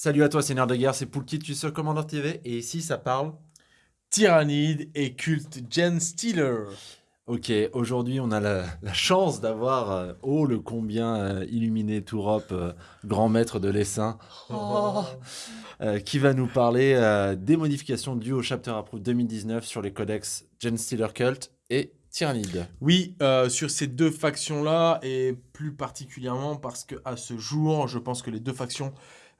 Salut à toi, c'est Nerd de Guerre, c'est Poulkit, tu es sur Commander TV, et ici ça parle... Tyrannide et culte Gen Stealer. Ok, aujourd'hui on a la, chance d'avoir, euh, oh le combien euh, illuminé Tourop, euh, grand maître de l'essaim, oh. qui va nous parler des modifications dues au Chapter Approved 2019 sur les codex Gen Stealer Cult et Tyrannide. Oui, sur ces deux factions-là, et plus particulièrement parce qu'à ce jour, je pense que les deux factions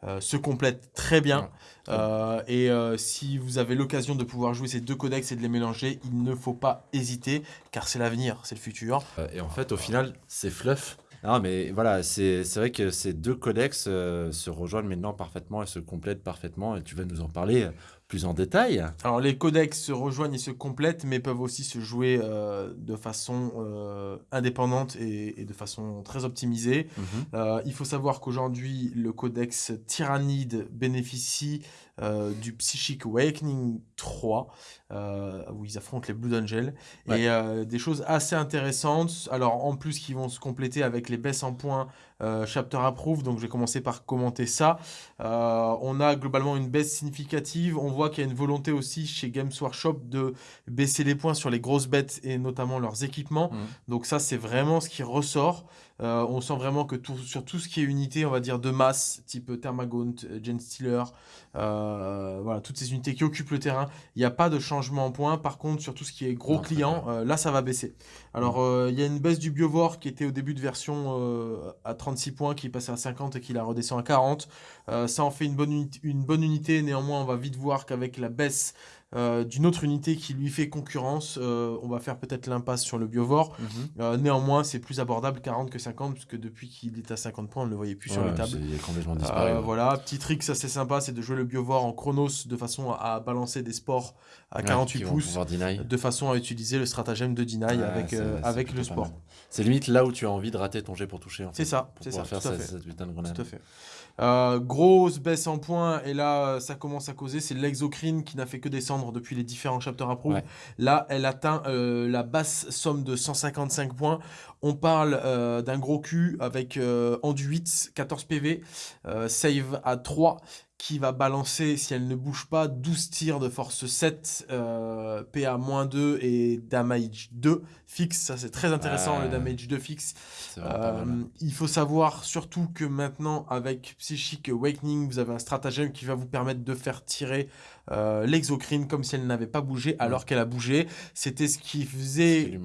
euh, se complètent très bien. Euh, et euh, si vous avez l'occasion de pouvoir jouer ces deux codex et de les mélanger, il ne faut pas hésiter, car c'est l'avenir, c'est le futur. et en fait, au final, c'est fluff. Non, mais voilà, c'est vrai que ces deux codex se rejoignent maintenant parfaitement et se complètent parfaitement. Et tu vas nous en parler plus en détail. Alors les codex se rejoignent et se complètent, mais peuvent aussi se jouer euh, de façon euh, indépendante et, de façon très optimisée. Mhm. Euh, il faut savoir qu'aujourd'hui, le codex Tyrannide bénéficie du Psychic Awakening 3, où ils affrontent les Blood Angels, et des choses assez intéressantes. Alors en plus, qui vont se compléter avec les baisses en points Chapter Approve, donc je vais commencer par commenter ça. on a globalement une baisse significative, on voit qu'il y a une volonté aussi chez Games Workshop de baisser les points sur les grosses bêtes et notamment leurs équipements. Mmh. Donc ça, c'est vraiment ce qui ressort. Euh, on sent vraiment que sur tout ce qui est unité, on va dire de masse, type Thermagaunt, Gen Stealer, euh, voilà, toutes ces unités qui occupent le terrain, il n'y a pas de changement en points. Par contre, sur tout ce qui est gros client, euh, là, ça va baisser. Alors, mmh. il y a une baisse du Biovore qui était au début de version à 36 points, qui est passé à 50 et qui la redescend à 40. ça en fait une bonne, une bonne unité. Néanmoins, on va vite voir qu'avec la baisse euh, d'une autre unité qui lui fait concurrence. Euh, on va faire peut-être l'impasse sur le Biovore. Mhm. Euh, néanmoins, c'est plus abordable 40 que 50, puisque depuis qu'il est à 50 points, on ne le voyait plus sur les tables. Il est complètement disparu. Voilà, petit trick, ça c'est sympa, c'est de jouer le Biovore en Chronos de façon à, balancer des sports à 48 pouces, de façon à utiliser le stratagème de deny avec, avec le sport. C'est limite là où tu as envie de rater ton jet pour toucher. C'est ça, c'est ça. faire cette, putain de grenade. Tout à fait. Euh, grosse baisse en points, et là, ça commence à causer, c'est l'exocrine qui n'a fait que descendre depuis les différents chapters approved. Là, elle atteint euh, la basse somme de 155 points. On parle euh, d'un gros cul avec enduit, 14 PV, save à 3, qui va balancer, si elle ne bouge pas, 12 tirs de force 7, euh, PA-2 et damage 2 fixe. Ça, c'est très intéressant, le damage 2 fixe. Euh, il faut savoir surtout que maintenant, avec Psychic Awakening, vous avez un stratagème qui va vous permettre de faire tirer euh, l'exocrine comme si elle n'avait pas bougé alors qu'elle a bougé. C'était ce qui faisait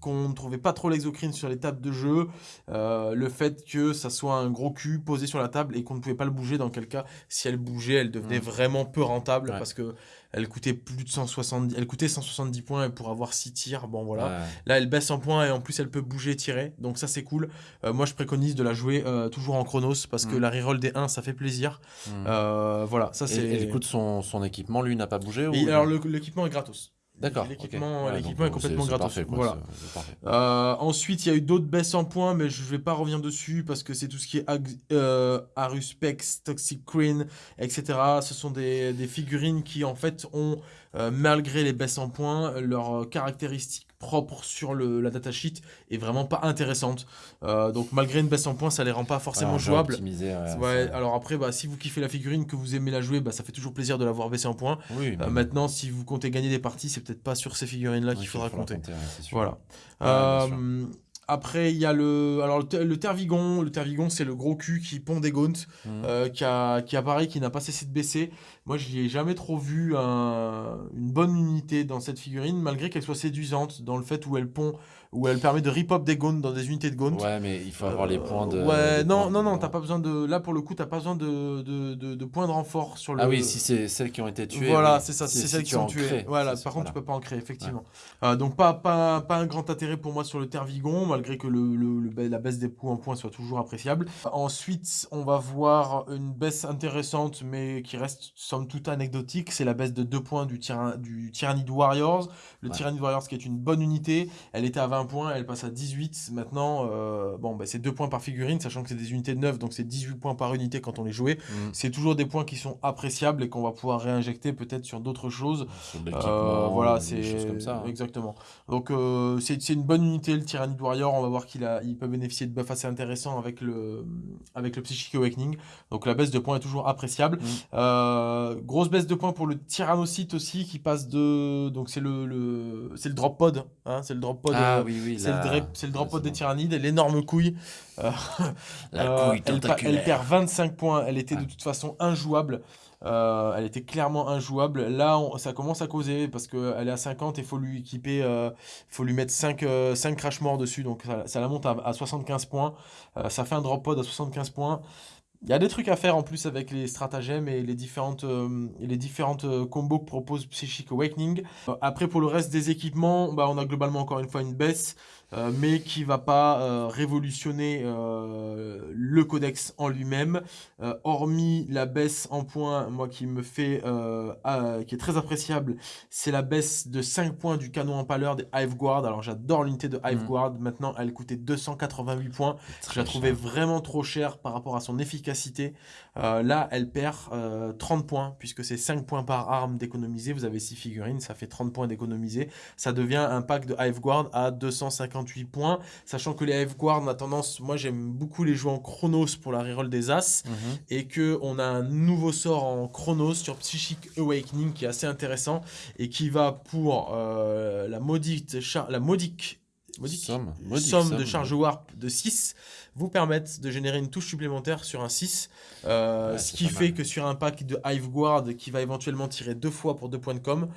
qu'on ne trouvait pas trop l'exocrine sur les tables de jeu. Euh, le fait que ça soit un gros cul posé sur la table et qu'on ne pouvait pas le bouger, dans quel cas, si elle bougeait, elle devenait vraiment peu rentable parce que elle coûtait plus de 170, elle coûtait 170 points pour avoir 6 tirs. Bon voilà. Là, elle baisse en points et en plus elle peut bouger, tirer. Donc ça c'est cool. Euh, moi je préconise de la jouer euh, toujours en chronos parce que mm. la reroll des 1 ça fait plaisir. Mm. Euh, voilà, ça c'est. Et, et, son, son équipement lui n'a pas bougé ou... Alors l'équipement est gratos. D'accord. L'équipement est complètement gratuit. voilà. Euh, ensuite, il y a eu d'autres baisses en points, mais je ne vais pas revenir dessus parce que c'est tout ce qui est euh, Aruspex, Toxic Queen, etc. Ce sont des, des, figurines qui, en fait, ont, euh, malgré les baisses en points, leurs caractéristiques propre sur le, la datasheet est vraiment pas intéressante. Euh, donc malgré une baisse en points, ça les rend pas forcément jouables. Ouais, alors après, bah, si vous kiffez la figurine, que vous aimez la jouer, bah, ça fait toujours plaisir de l'avoir baissé en points. Oui, euh, maintenant, si vous comptez gagner des parties, c'est peut-être pas sur ces figurines-là qu'il faudra compter. voilà. Euh, après, il y a le, alors le, Tervigon. Le Tervigon, c'est le gros cul qui pond des gaunts, mmh. euh, qui, a, qui apparaît, qui n'a pas cessé de baisser. Moi, je ai jamais trop vu une bonne unité dans cette figurine, malgré qu'elle soit séduisante dans le fait où elle pond où elle permet de rip-up des gaunts dans des unités de gaunt. Ouais, mais il faut avoir les points de... Ouais, non, non, non, t'as pas besoin de... Là, pour le coup, t'as pas besoin de, de, de, points de renfort sur le... Ah oui, si c'est celles qui ont été tuées. Voilà, c'est ça, c'est celles qui sont tuées. Voilà, par contre, tu peux pas en créer, effectivement. Euh, donc, pas, pas, pas un grand intérêt pour moi sur le Tervigon, malgré que le, le, la baisse des points en points soit toujours appréciable. Ensuite, on va voir une baisse intéressante, mais qui reste somme toute anecdotique. C'est la baisse de 2 points du, tyran, du Tyrannid Warriors. Le Tyrannid Warriors, qui est une bonne unité, elle était à 20 20 points, elle passe à 18 maintenant. euh, bon, bah, c'est 2 points par figurine, sachant que c'est des unités de 9, donc c'est 18 points par unité quand on les jouait. Mm. C'est toujours des points qui sont appréciables et qu'on va pouvoir réinjecter peut-être sur d'autres choses. Sur Euh, voilà, c'est choses comme ça. hein. exactement. Donc euh, c'est une bonne unité le Tyrannid Warrior. On va voir qu'il a, il peut bénéficier de buffs assez intéressants avec le avec le Psychic Awakening. Donc la baisse de points est toujours appréciable. Mm. Grosse baisse de points pour le Tyrannocyte aussi qui passe de donc c'est le, le c'est le drop pod. Hein, c'est le drop pod. Ah euh, oui, oui. c'est le, le c'est des tyrannides, l'énorme couille. Euh, La euh, couille elle, elle perd 25 points. Elle était de Ouais. toute façon injouable. Euh, elle était clairement injouable. Là, on- ça commence à causer parce qu'elle est à 50 et il faut lui équiper, euh, faut lui mettre 5, 5 crash morts dessus. Donc ça, ça la monte à, à 75 points. Ça fait un drop pod à 75 points. Il y a des trucs à faire en plus avec les stratagèmes et les différentes, euh, les différentes euh, combos que propose Psychic Awakening. Euh, après, pour le reste des équipements, bah, on a globalement encore une fois une baisse, euh, mais qui va pas euh, révolutionner euh, le codex en lui-même. Hormis la baisse en points, moi qui me fait, ah, qui est très appréciable, c'est la baisse de 5 points du canon empaleur des Hive Guard. Alors j'adore l'unité de Hive Mhm. Guard. Maintenant, elle coûtait 288 points. Je la trouvais vraiment trop chère par rapport à son efficacité. Là, elle perd euh, 30 points, puisque c'est 5 points par arme d'économiser. Vous avez 6 figurines, ça fait 30 points d'économiser. Ça devient un pack de Hive Guard à 258 points, sachant que les Hive Guard, on a tendance, moi j'aime beaucoup les jouer en Chronos pour la reroll des As, Mhm. et que on a un nouveau sort en Chronos sur Psychic Awakening qui est assez intéressant, et qui va pour euh, la maudite, la modique, modique Somme. Modique somme somme, de charge warp de 6 vous permettent de générer une touche supplémentaire sur un 6. euh, Ouais, ce qui fait mal. que sur un pack de Hive Guard qui va éventuellement tirer deux fois pour deux points de com,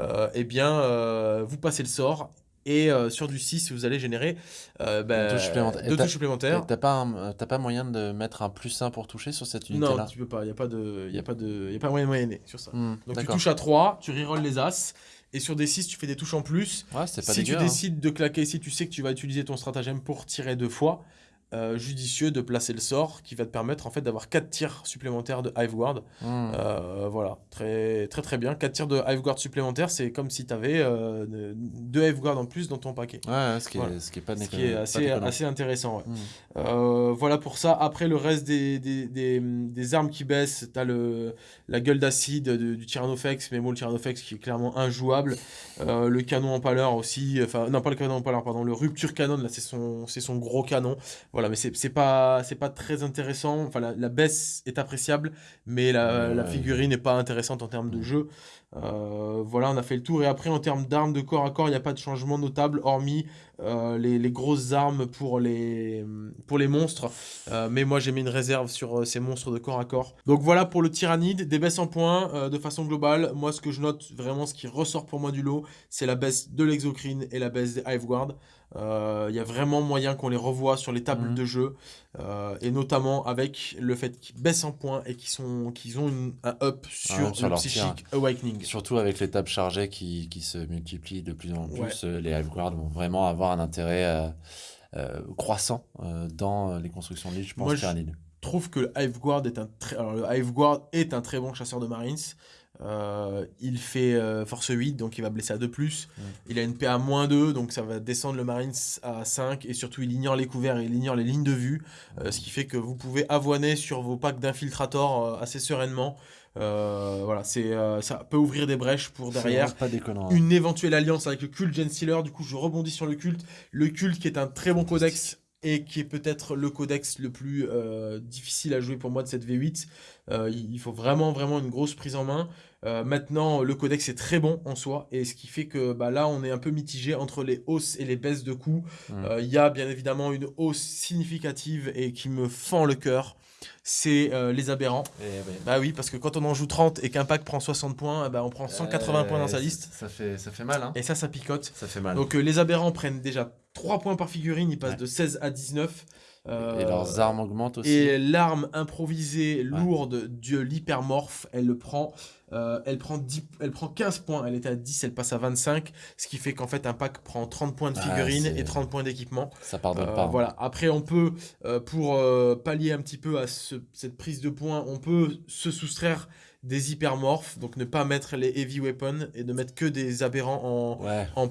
euh, eh bien, euh, vous passez le sort. Et euh, sur du 6, vous allez générer euh, bah, touche supplémentaire. Et deux touches supplémentaires. T'as pas, un- t'as pas moyen de mettre un plus 1 pour toucher sur cette Non, unité-là tu peux pas. Il n'y a pas de, y a pas de, y a pas moyen de moyenner sur ça. Hmm, Donc tu touches à 3, tu rerolls les As. Et sur des 6, tu fais des touches en plus. Ouais, c'est pas si dégueu. tu hein. décides de claquer, si tu sais que tu vas utiliser ton stratagème pour tirer deux fois, euh, judicieux de placer le sort qui va te permettre en fait d'avoir 4 tirs supplémentaires de Hive Guard. Hmm. Euh, voilà, très très très bien. 4 tirs de Hive Guard supplémentaires, c'est comme si tu avais deux Hive Guard en plus dans ton paquet. Ouais, ce qui, Voilà. est, ce qui est pas Ce qui est assez, assez intéressant. ouais. Hmm. Euh, voilà pour ça. Après, le reste des, des, des, des armes qui baissent, t'as le la gueule d'acide de- du Tyrannofex, mais bon, le Tyrannofex qui est clairement injouable. Euh, le canon empaleur aussi, enfin, non, pas le canon empaleur, pardon, le rupture canon, là, c'est son, c'est son gros canon. Voilà, mais c'est pas, très intéressant. Enfin, la, la baisse est appréciable, mais la, Ouais, la ouais. figurine n'est pas intéressante en termes de jeu. Euh, voilà, on a fait le tour. Et après, en termes d'armes de corps à corps, il n'y a pas de changement notable, hormis euh, les, les grosses armes pour les, pour les monstres. Euh, mais moi, j'ai mis une réserve sur ces monstres de corps à corps. Donc voilà pour le tyrannide. Des baisses en points de façon globale. Moi, ce que je note vraiment, ce qui ressort pour moi du lot, c'est la baisse de l'exocrine et la baisse des Hive Guard. Euh, Il y a vraiment moyen qu'on les revoie sur les tables Mhm. de jeu. euh, et notamment avec le fait qu'ils baissent en points et qu'ils qu'ils ont une- un up sur, Ouais, sur le Psychic Awakening. Surtout avec les tables chargées qui, qui se multiplient de plus en plus, Ouais. euh, les Hive Guard vont vraiment avoir un intérêt euh, croissant dans les constructions de l'île, je pense, Moi, je- trouve que le Hive Guard est un très, le Hive Guard est un très bon chasseur de Marines. Euh, il fait euh, force 8, donc il va blesser à 2+. Mm. Il a une PA moins 2, donc ça va descendre le Marines à 5. Et surtout, il ignore les couverts et il ignore les lignes de vue. euh, ce qui fait que vous pouvez avoiner sur vos packs d'infiltrators euh, assez sereinement. Voilà, c'est, ça peut ouvrir des brèches pour derrière C'est pas déconnant. hein. une éventuelle alliance avec le culte Gen Stealer. Du coup, je rebondis sur le culte. Le culte qui est un très bon codex et qui est peut-être le codex le plus euh, difficile à jouer pour moi de cette V8. Euh, il faut vraiment, vraiment une grosse prise en main. Euh, maintenant, le codex est très bon en soi, et ce qui fait que bah, là, on est un peu mitigé entre les hausses et les baisses de coûts. Mm. Euh, Il y a bien évidemment une hausse significative et qui me fend le cœur, c'est euh, les aberrants. Et, ouais. Bah oui, parce que quand on en joue 30 et qu'un pack prend 60 points, eh ben, on prend 180 points dans sa liste, Ça fait, ça fait mal, hein. et ça, ça picote. Ça fait mal. Donc euh, les aberrants prennent déjà 3 points par figurine, ils passent Ouais. de 16 à 19. euh, Et leurs armes augmentent aussi. Et l'arme improvisée lourde de l'hypermorphe, elle le prend Euh, elle, prend 10, elle prend 15 points, elle était à 10, elle passe à 25, ce qui fait qu'en fait un pack prend 30 points de Ah, figurines c'est- et 30 points d'équipement. Ça pardonne Euh, pas. hein. Voilà. Après, on peut, euh, pour euh, pallier un petit peu à ce- cette prise de points, on peut se soustraire des hypermorphes, donc ne pas mettre les heavy weapons et ne mettre que des aberrants en, Ouais. en,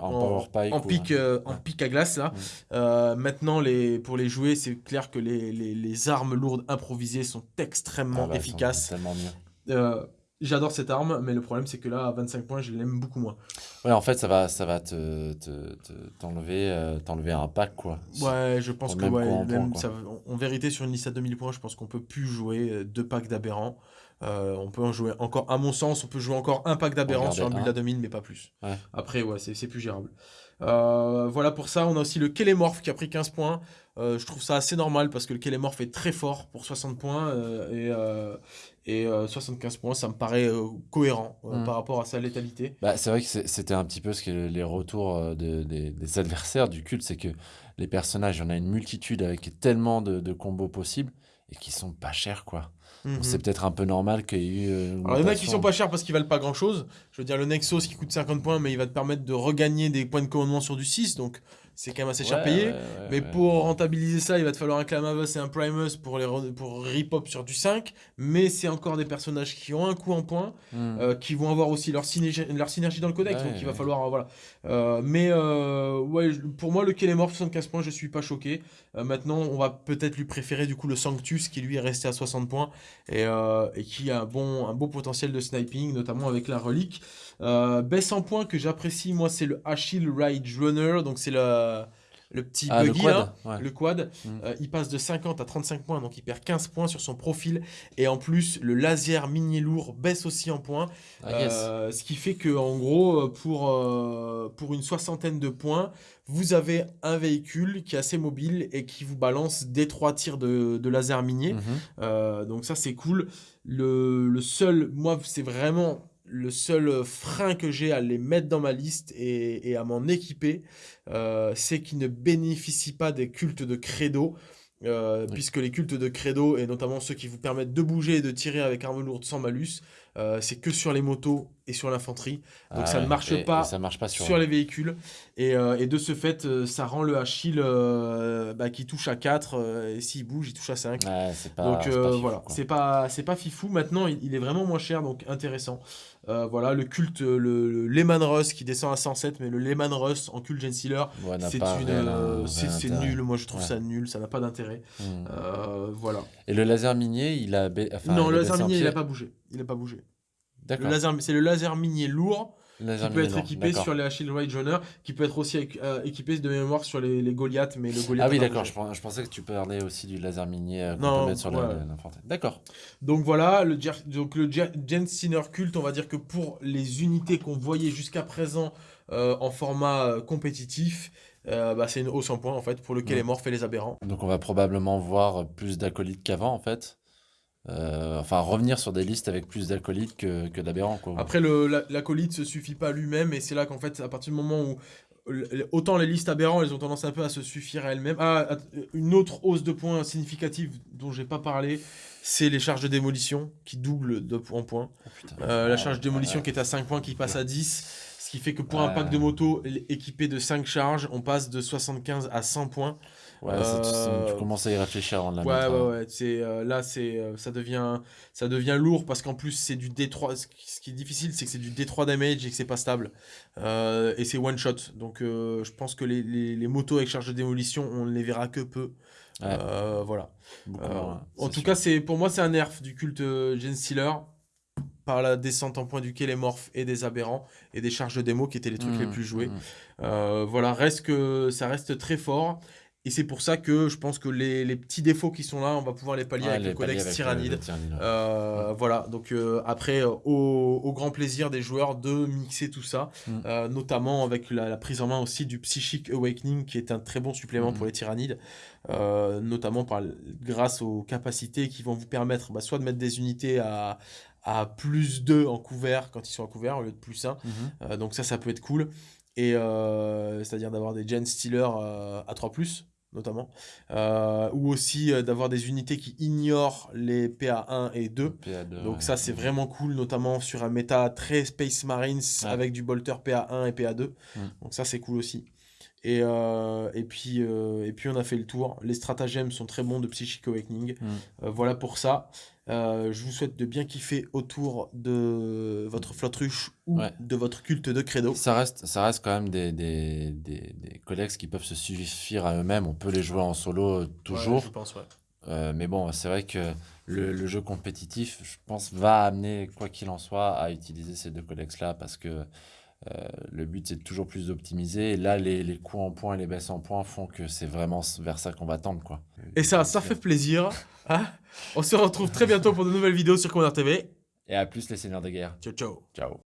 en, En pic, euh, en pic à glace là. Euh, maintenant, les, pour les jouer, c'est clair que les, les- les armes lourdes improvisées sont extrêmement Ah bah, efficaces. c'est Tellement mieux. Euh, J'adore cette arme, mais le problème c'est que là, à 25 points, je l'aime beaucoup moins. Ouais, en fait, ça va, ça va te, te- te- t'enlever, euh, t'enlever un pack, quoi. Ouais, je pense que ouais, en même point, ça- en, vérité, sur une liste à 2000 points, je pense qu'on peut plus jouer euh, deux packs d'aberrants. Euh, on peut en jouer encore, à mon sens, on peut jouer encore un pack d'aberrants sur un build à 2000, mais pas plus. Ouais. Après, ouais, c'est c'est plus gérable. Euh, voilà pour ça. On a aussi le Kelemorph qui a pris 15 points. Euh, je trouve ça assez normal parce que le Kelemorph est très fort pour 60 points euh, et, euh, et euh, 75 points, ça me paraît euh, cohérent euh, Mm. par rapport à sa létalité. Bah, c'est vrai que c'était un petit peu ce que les retours de- des, des adversaires du culte, c'est que les personnages, il y en a une multitude avec tellement de, de combos possibles et qui sont pas chers, quoi. Mhm. c'est peut-être un peu normal qu'il y ait eu. euh, Alors, il y en a qui sont pas chers parce qu'ils valent pas grand chose. Je veux dire, le Nexus qui coûte 50 points, mais il va te permettre de regagner des points de commandement sur du 6, donc c'est quand même assez cher payé. mais pour rentabiliser ça, il va te falloir un Clamavus et un Primus pour, les pour rip-up sur du 5. Mais c'est encore des personnages qui ont un coup en points, Hmm. euh, qui vont avoir aussi leur synergie, leur synergie dans le codex, donc il va falloir. euh, voilà. Euh, mais ouais, pour moi, le Kelemorph 75 points, je suis pas choqué. Maintenant, on va peut-être lui préférer du coup le Sanctus qui lui est resté à 60 points et, et qui a un bon, un beau potentiel de sniping, notamment avec la relique. Baisse en points que j'apprécie, moi, c'est le Achille Ride Runner, donc c'est le, le petit Ah, le buggy quad, là, ouais. le quad. Mm. Euh, il passe de 50 à 35 points, donc il perd 15 points sur son profil. Et en plus, le laser mini lourd baisse aussi en points. Ah, yes. Euh, ce qui fait que en gros, euh, pour, euh, pour une soixantaine de points, vous avez un véhicule qui est assez mobile et qui vous balance des trois tirs de, de laser minier. Mhm. Euh, donc ça c'est cool. Le, le seul, moi c'est vraiment le seul frein que j'ai à les mettre dans ma liste et, et à m'en équiper, euh, c'est qu'ils ne bénéficient pas des cultes de credo. euh, Oui. Puisque les cultes de credo, et notamment ceux qui vous permettent de bouger et de tirer avec arme lourde sans malus, euh, c'est que sur les motos et sur l'infanterie. Donc Ah ça ne marche et- pas et ça marche pas sur. sur les véhicules. Et, euh, et de ce fait, euh, ça rend le Achille euh, bah, qui touche à 4, et s'il bouge, il touche à 5. Ouais, c'est pas. Donc c'est euh, pas fifou, voilà, c'est pas pas fifou. Maintenant, il, il est vraiment moins cher, donc intéressant. Euh, voilà, le culte, le, le Lehman Russ qui descend à 107, mais le Lehman Russ en culte Gen Sealer, Ouais, n'a c'est euh, nul. Moi, je trouve Ouais. ça nul, ça n'a pas d'intérêt. Hmm. Euh, voilà. Et le laser minier, il a. Enfin, non, le laser minier, il pied. a pas bougé. Il a pas bougé. Le D'accord. c'est le laser minier lourd qui peut être équipé sur les Achille Ride Runner, qui peut être aussi euh, équipé de mémoire sur les, les Goliath, mais le Goliath. Ah oui, d'accord. bougé. Je, pen- je pensais que tu parlais aussi du laser minier euh, qu'on peut mettre sur ouais. l'infanterie. D'accord. Donc voilà, le, donc le Jensteiner culte, on va dire que pour les unités qu'on voyait jusqu'à présent euh, en format euh, compétitif, euh, bah, c'est une hausse en point en fait pour lequel Ouais. est mort fait les aberrants. Donc on va probablement voir plus d'acolytes qu'avant, en fait. Euh, enfin, revenir sur des listes avec plus d'acolytes que, que quoi. Après, l'acolyte se suffit pas lui-même et c'est là qu'en fait, à partir du moment où autant les listes aberrants, elles ont tendance un peu à se suffire à elles-mêmes. Ah, une autre hausse de points significative dont j'ai pas parlé, c'est les charges de démolition qui doublent de en point. Oh, putain. Euh, la charge de démolition ouais. qui est à 5 points qui passe à 10. Ce qui fait que pour un pack de moto équipé de 5 charges, on passe de 75 à 100 points. Ouais, tu- Euh, tu commences à y réfléchir avant de la Ouais, mettre. ouais, hein. ouais. C'est, euh, là, c'est, euh, ça, devient, ça devient lourd parce qu'en plus, c'est du D3. Ce qui est difficile, c'est que c'est du D3 damage et que c'est pas stable. Euh, et c'est one shot. Donc, je pense que les, les, les motos avec charge de démolition, on ne les verra que peu. Ouais. Voilà. Moins, en tout sûr. cas, c'est pour moi, c'est un nerf du culte Gen Stealer par la descente en point du Kélémorph et des aberrants et des charges de démo qui étaient les trucs les Mmh, plus joués. mmh. Euh, voilà, reste que ça reste très fort. Et c'est pour ça que je pense que les, les petits défauts qui sont là, on va pouvoir les pallier Ouais, avec les le codex Tyrannide. le Tyrannide, ouais. Euh, Voilà, donc euh, après, euh, au, au grand plaisir des joueurs de mixer tout ça, Mm. euh, notamment avec la, la prise en main aussi du Psychic Awakening, qui est un très bon supplément Mm. pour les tyrannides, euh, notamment par, grâce aux capacités qui vont vous permettre bah, soit de mettre des unités à, à plus 2 en couvert quand ils sont à couvert au lieu de plus 1, Mhm. euh, donc ça, ça peut être cool. Et euh, c'est-à-dire d'avoir des Gen Stealer euh, à 3+, notamment. Euh, ou aussi euh, d'avoir des unités qui ignorent les PA1 et 2. PA2, Donc ouais. ça, c'est vraiment cool, notamment sur un méta très Space Marines Ouais. avec du bolter PA1 et PA2. Mm. Donc ça, c'est cool aussi. Et, euh, et, puis, et puis, on a fait le tour. Les stratagèmes sont très bons de Psychic Awakening. Mm. Voilà pour ça. Euh, je vous souhaite de bien kiffer autour de votre flotte-ruche ou Ouais. de votre culte de credo. Ça reste, ça reste quand même des, des, des, des codex qui peuvent se suffire à eux-mêmes. On peut les jouer en solo euh, toujours. Ouais, je pense, ouais. Euh, mais bon, c'est vrai que le, le jeu compétitif, je pense, va amener, quoi qu'il en soit, à utiliser ces deux codex-là parce que euh, le but, c'est toujours plus d'optimiser. Et là, les, les coups en points et les baisses en points font que c'est vraiment vers ça qu'on va tendre. Quoi. Et ça, ça fait plaisir. hein. On se retrouve très bientôt pour de nouvelles vidéos sur Commander TV. Et à plus, les seigneurs de guerre. Ciao, ciao. Ciao.